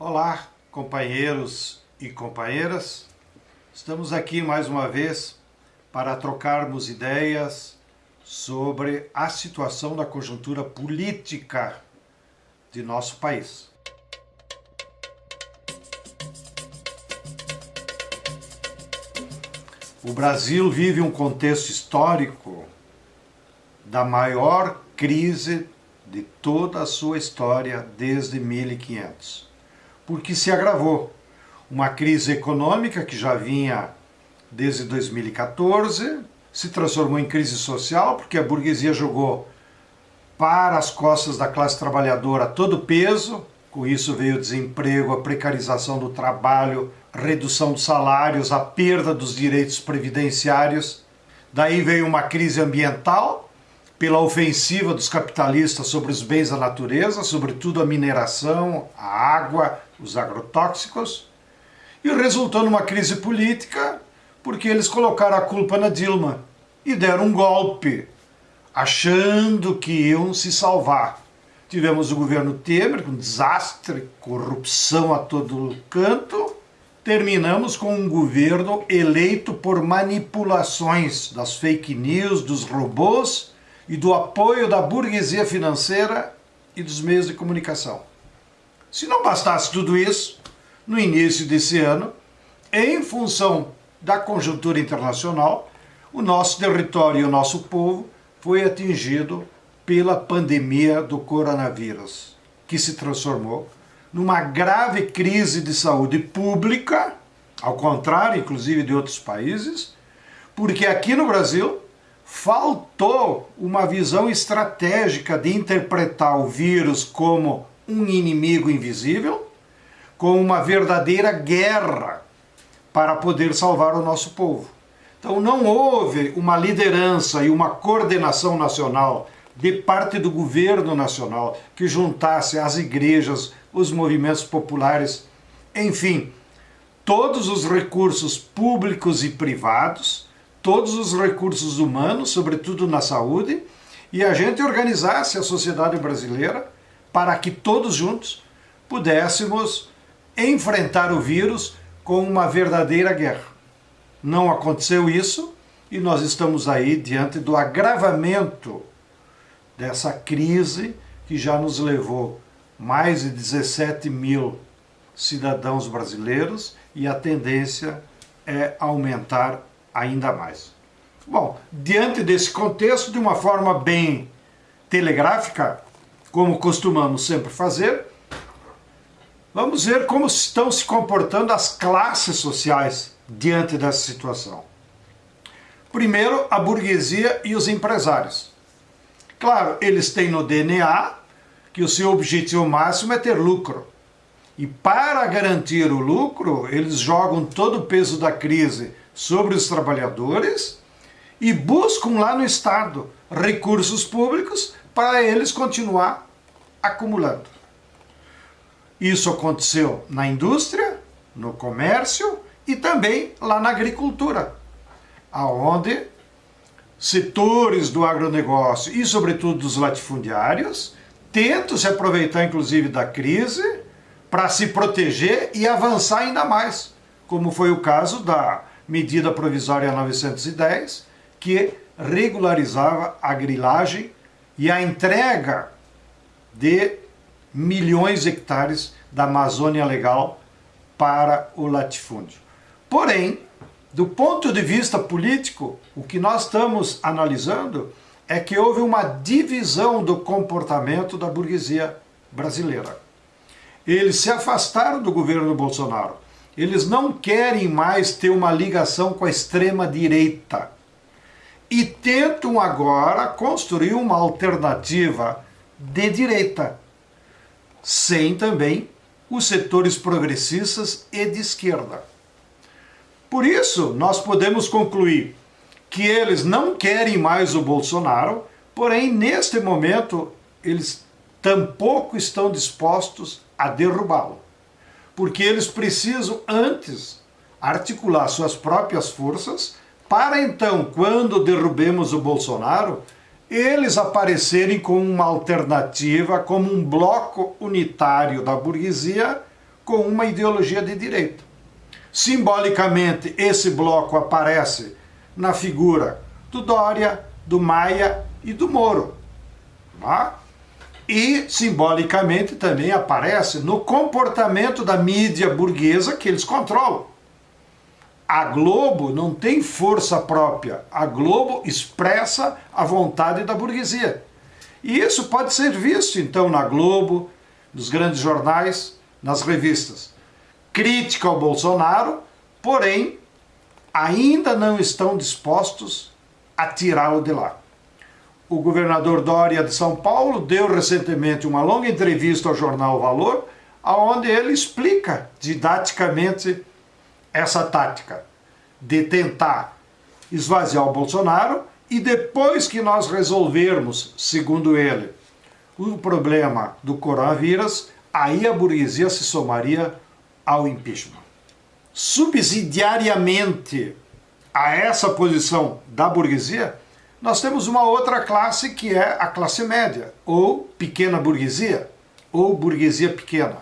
Olá, companheiros e companheiras. Estamos aqui mais uma vez para trocarmos ideias sobre a situação da conjuntura política de nosso país. O Brasil vive um contexto histórico da maior crise de toda a sua história desde 1500 porque se agravou. Uma crise econômica que já vinha desde 2014, se transformou em crise social, porque a burguesia jogou para as costas da classe trabalhadora todo o peso, com isso veio o desemprego, a precarização do trabalho, redução dos salários, a perda dos direitos previdenciários. Daí veio uma crise ambiental, pela ofensiva dos capitalistas sobre os bens da natureza, sobretudo a mineração, a água, os agrotóxicos, e resultou numa crise política porque eles colocaram a culpa na Dilma e deram um golpe, achando que iam se salvar. Tivemos o governo Temer, com desastre, corrupção a todo canto. Terminamos com um governo eleito por manipulações das fake news, dos robôs e do apoio da burguesia financeira e dos meios de comunicação. Se não bastasse tudo isso, no início desse ano, em função da conjuntura internacional, o nosso território e o nosso povo foi atingido pela pandemia do coronavírus, que se transformou numa grave crise de saúde pública, ao contrário, inclusive, de outros países, porque aqui no Brasil faltou uma visão estratégica de interpretar o vírus como um inimigo invisível, como uma verdadeira guerra para poder salvar o nosso povo. Então não houve uma liderança e uma coordenação nacional de parte do governo nacional que juntasse as igrejas, os movimentos populares, enfim, todos os recursos públicos e privados todos os recursos humanos, sobretudo na saúde, e a gente organizasse a sociedade brasileira para que todos juntos pudéssemos enfrentar o vírus com uma verdadeira guerra. Não aconteceu isso e nós estamos aí diante do agravamento dessa crise que já nos levou mais de 17 mil cidadãos brasileiros e a tendência é aumentar ainda mais. Bom, diante desse contexto, de uma forma bem telegráfica, como costumamos sempre fazer, vamos ver como estão se comportando as classes sociais diante dessa situação. Primeiro, a burguesia e os empresários. Claro, eles têm no DNA que o seu objetivo máximo é ter lucro. E para garantir o lucro, eles jogam todo o peso da crise sobre os trabalhadores e buscam lá no Estado recursos públicos para eles continuar acumulando. Isso aconteceu na indústria, no comércio e também lá na agricultura, aonde setores do agronegócio e sobretudo dos latifundiários tentam se aproveitar inclusive da crise para se proteger e avançar ainda mais, como foi o caso da medida provisória 910, que regularizava a grilagem e a entrega de milhões de hectares da Amazônia Legal para o latifúndio. Porém, do ponto de vista político, o que nós estamos analisando é que houve uma divisão do comportamento da burguesia brasileira. Eles se afastaram do governo Bolsonaro eles não querem mais ter uma ligação com a extrema-direita. E tentam agora construir uma alternativa de direita, sem também os setores progressistas e de esquerda. Por isso, nós podemos concluir que eles não querem mais o Bolsonaro, porém, neste momento, eles tampouco estão dispostos a derrubá-lo porque eles precisam antes articular suas próprias forças para então, quando derrubemos o Bolsonaro, eles aparecerem como uma alternativa, como um bloco unitário da burguesia com uma ideologia de direita. Simbolicamente, esse bloco aparece na figura do Dória, do Maia e do Moro. Tá? E, simbolicamente, também aparece no comportamento da mídia burguesa que eles controlam. A Globo não tem força própria. A Globo expressa a vontade da burguesia. E isso pode ser visto, então, na Globo, nos grandes jornais, nas revistas. Crítica ao Bolsonaro, porém, ainda não estão dispostos a tirá-lo de lá. O governador Dória de São Paulo deu recentemente uma longa entrevista ao jornal Valor, onde ele explica didaticamente essa tática de tentar esvaziar o Bolsonaro e depois que nós resolvermos, segundo ele, o problema do coronavírus, aí a burguesia se somaria ao impeachment. Subsidiariamente a essa posição da burguesia, nós temos uma outra classe que é a classe média, ou pequena burguesia, ou burguesia pequena.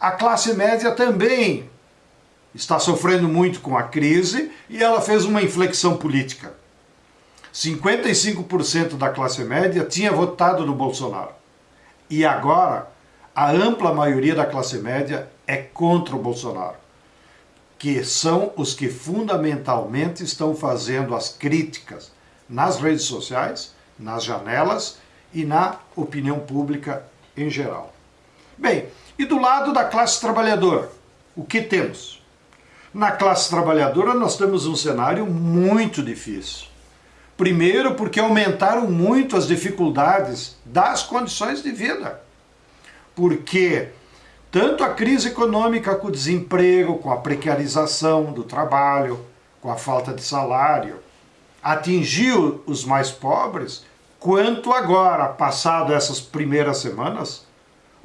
A classe média também está sofrendo muito com a crise e ela fez uma inflexão política. 55% da classe média tinha votado no Bolsonaro. E agora, a ampla maioria da classe média é contra o Bolsonaro, que são os que fundamentalmente estão fazendo as críticas nas redes sociais, nas janelas e na opinião pública em geral. Bem, e do lado da classe trabalhadora, o que temos? Na classe trabalhadora nós temos um cenário muito difícil. Primeiro porque aumentaram muito as dificuldades das condições de vida. Porque tanto a crise econômica com o desemprego, com a precarização do trabalho, com a falta de salário, atingiu os mais pobres, quanto agora, passado essas primeiras semanas,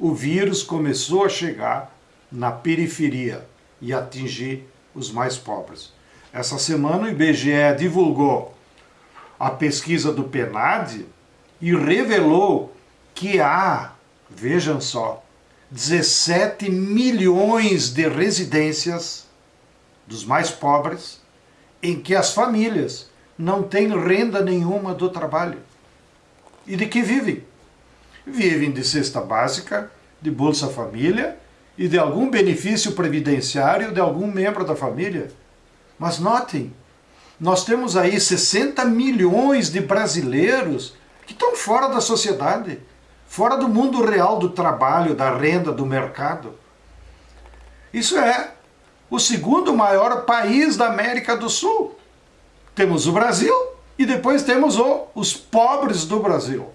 o vírus começou a chegar na periferia e atingir os mais pobres. Essa semana o IBGE divulgou a pesquisa do PNAD e revelou que há, vejam só, 17 milhões de residências dos mais pobres em que as famílias não têm renda nenhuma do trabalho. E de que vivem? Vivem de cesta básica, de Bolsa Família e de algum benefício previdenciário de algum membro da família. Mas notem, nós temos aí 60 milhões de brasileiros que estão fora da sociedade, fora do mundo real do trabalho, da renda, do mercado. Isso é o segundo maior país da América do Sul. Temos o Brasil e depois temos o, os pobres do Brasil.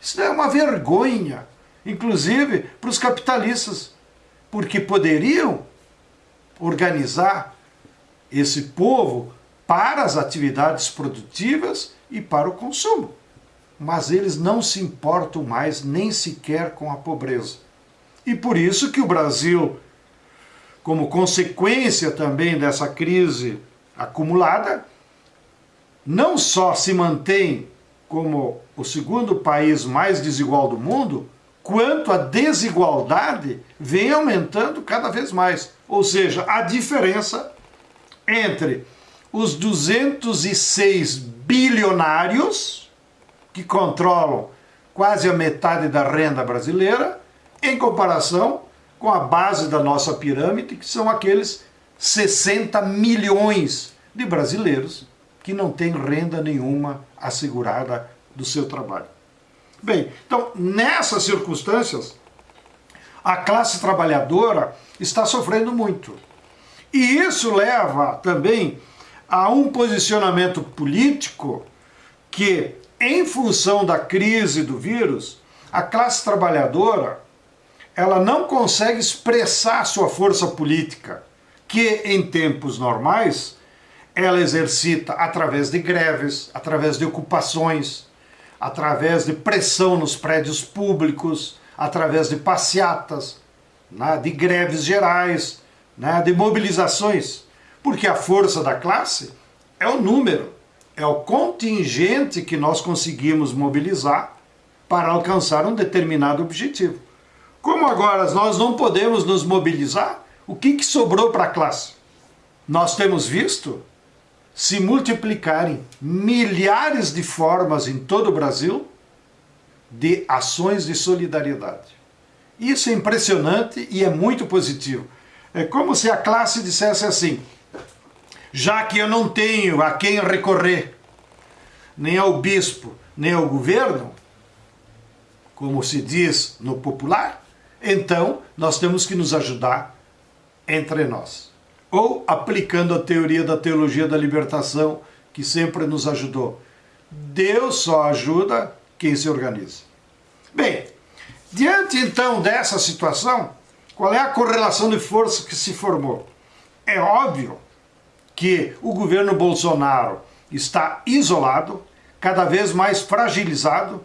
Isso é uma vergonha, inclusive para os capitalistas porque poderiam organizar esse povo para as atividades produtivas e para o consumo. Mas eles não se importam mais nem sequer com a pobreza. E por isso que o Brasil, como consequência também dessa crise acumulada, não só se mantém como o segundo país mais desigual do mundo, quanto a desigualdade vem aumentando cada vez mais. Ou seja, a diferença entre os 206 bilionários, que controlam quase a metade da renda brasileira, em comparação com a base da nossa pirâmide, que são aqueles 60 milhões de brasileiros que não têm renda nenhuma assegurada do seu trabalho. Bem, então nessas circunstâncias, a classe trabalhadora está sofrendo muito. E isso leva também a um posicionamento político que, em função da crise do vírus, a classe trabalhadora ela não consegue expressar sua força política, que em tempos normais ela exercita através de greves, através de ocupações, através de pressão nos prédios públicos, através de passeatas, né, de greves gerais, né, de mobilizações, porque a força da classe é o número, é o contingente que nós conseguimos mobilizar para alcançar um determinado objetivo. Como agora nós não podemos nos mobilizar, o que, que sobrou para a classe? Nós temos visto se multiplicarem milhares de formas em todo o Brasil de ações de solidariedade. Isso é impressionante e é muito positivo. É como se a classe dissesse assim, já que eu não tenho a quem recorrer, nem ao bispo, nem ao governo, como se diz no popular, então nós temos que nos ajudar entre nós ou aplicando a teoria da teologia da libertação, que sempre nos ajudou. Deus só ajuda quem se organiza. Bem, diante então dessa situação, qual é a correlação de força que se formou? É óbvio que o governo Bolsonaro está isolado, cada vez mais fragilizado,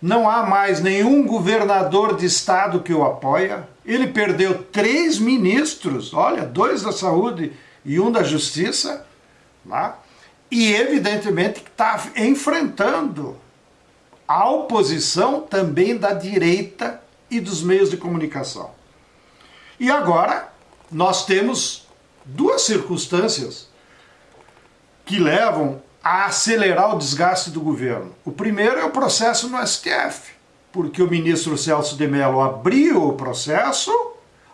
não há mais nenhum governador de estado que o apoia. Ele perdeu três ministros, olha, dois da saúde e um da justiça, tá? e evidentemente está enfrentando a oposição também da direita e dos meios de comunicação. E agora nós temos duas circunstâncias que levam a acelerar o desgaste do governo. O primeiro é o processo no STF, porque o ministro Celso de Mello abriu o processo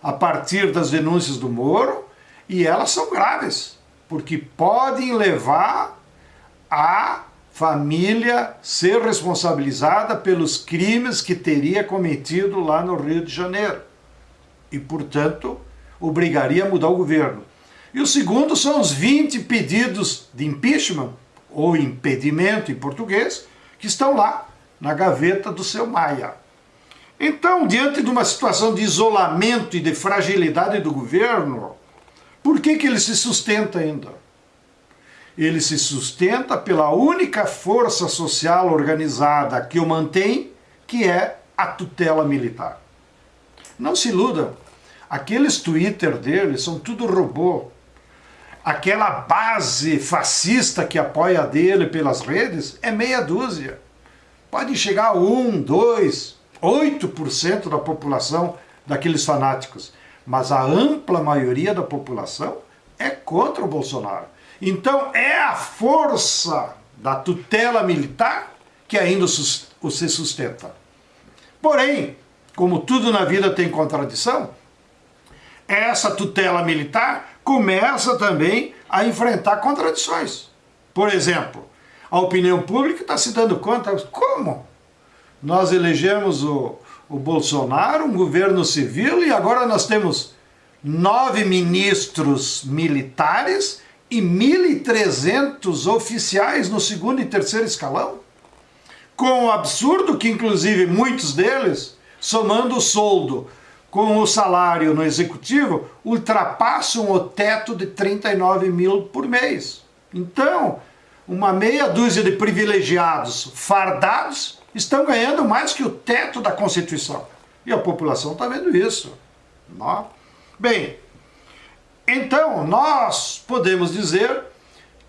a partir das denúncias do Moro e elas são graves, porque podem levar a família ser responsabilizada pelos crimes que teria cometido lá no Rio de Janeiro. E, portanto, obrigaria a mudar o governo. E o segundo são os 20 pedidos de impeachment ou impedimento em português, que estão lá na gaveta do seu Maia. Então, diante de uma situação de isolamento e de fragilidade do governo, por que, que ele se sustenta ainda? Ele se sustenta pela única força social organizada que o mantém, que é a tutela militar. Não se iludam, aqueles Twitter dele são tudo robô aquela base fascista que apoia dele pelas redes é meia dúzia. Pode chegar a 1, 2, 8% da população daqueles fanáticos. Mas a ampla maioria da população é contra o Bolsonaro. Então é a força da tutela militar que ainda o se sustenta. Porém, como tudo na vida tem contradição, essa tutela militar começa também a enfrentar contradições. Por exemplo, a opinião pública está se dando conta, como? Nós elegemos o, o Bolsonaro, um governo civil, e agora nós temos nove ministros militares e 1.300 oficiais no segundo e terceiro escalão? Com o absurdo que, inclusive, muitos deles, somando o soldo com o salário no executivo ultrapassam o teto de 39 mil por mês. Então, uma meia dúzia de privilegiados fardados estão ganhando mais que o teto da Constituição. E a população está vendo isso. Não? Bem, então nós podemos dizer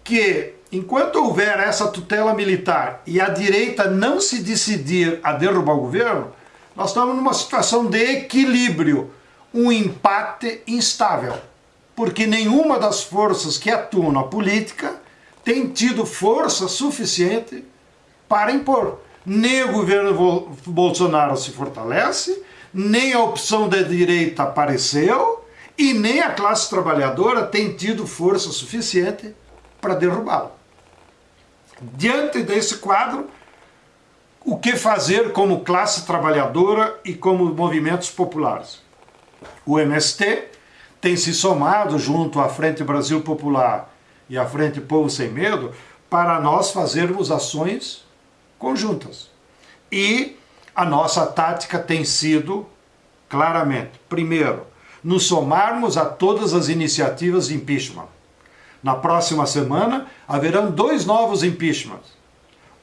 que enquanto houver essa tutela militar e a direita não se decidir a derrubar o governo, nós estamos numa situação de equilíbrio, um empate instável, porque nenhuma das forças que atuam na política tem tido força suficiente para impor. Nem o governo Bolsonaro se fortalece, nem a opção da direita apareceu, e nem a classe trabalhadora tem tido força suficiente para derrubá-lo. Diante desse quadro, o que fazer como classe trabalhadora e como movimentos populares. O MST tem se somado junto à Frente Brasil Popular e à Frente Povo Sem Medo para nós fazermos ações conjuntas. E a nossa tática tem sido, claramente, primeiro, nos somarmos a todas as iniciativas de impeachment. Na próxima semana haverão dois novos impeachments.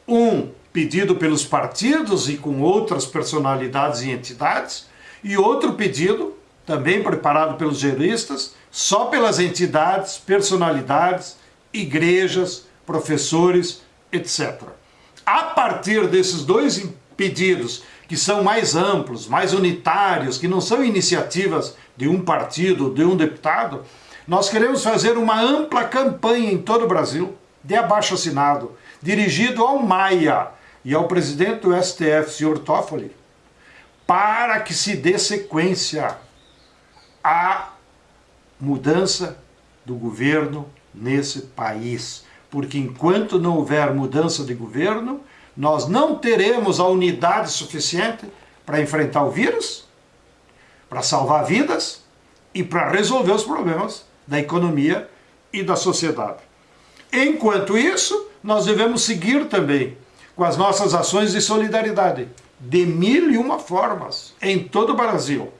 Um pedido pelos partidos e com outras personalidades e entidades, e outro pedido, também preparado pelos juristas, só pelas entidades, personalidades, igrejas, professores, etc. A partir desses dois pedidos, que são mais amplos, mais unitários, que não são iniciativas de um partido, de um deputado, nós queremos fazer uma ampla campanha em todo o Brasil, de abaixo assinado, dirigido ao Maia e ao presidente do STF, senhor Toffoli, para que se dê sequência à mudança do governo nesse país. Porque enquanto não houver mudança de governo, nós não teremos a unidade suficiente para enfrentar o vírus, para salvar vidas e para resolver os problemas da economia e da sociedade. Enquanto isso, nós devemos seguir também com as nossas ações de solidariedade, de mil e uma formas, em todo o Brasil.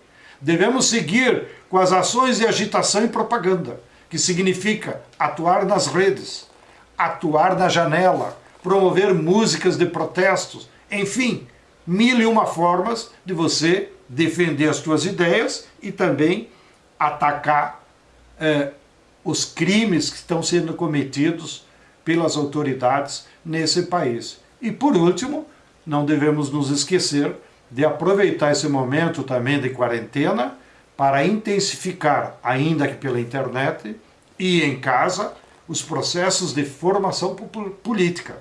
Devemos seguir com as ações de agitação e propaganda, que significa atuar nas redes, atuar na janela, promover músicas de protestos, enfim, mil e uma formas de você defender as suas ideias e também atacar eh, os crimes que estão sendo cometidos pelas autoridades nesse país. E por último, não devemos nos esquecer de aproveitar esse momento também de quarentena para intensificar, ainda que pela internet e em casa, os processos de formação política.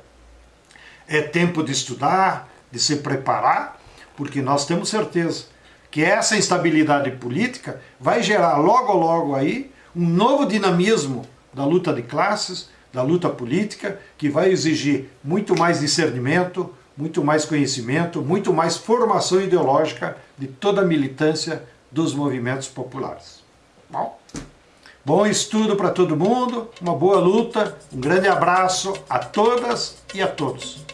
É tempo de estudar, de se preparar, porque nós temos certeza que essa instabilidade política vai gerar logo logo aí um novo dinamismo da luta de classes, da luta política, que vai exigir muito mais discernimento, muito mais conhecimento, muito mais formação ideológica de toda a militância dos movimentos populares. Bom, bom estudo para todo mundo, uma boa luta, um grande abraço a todas e a todos.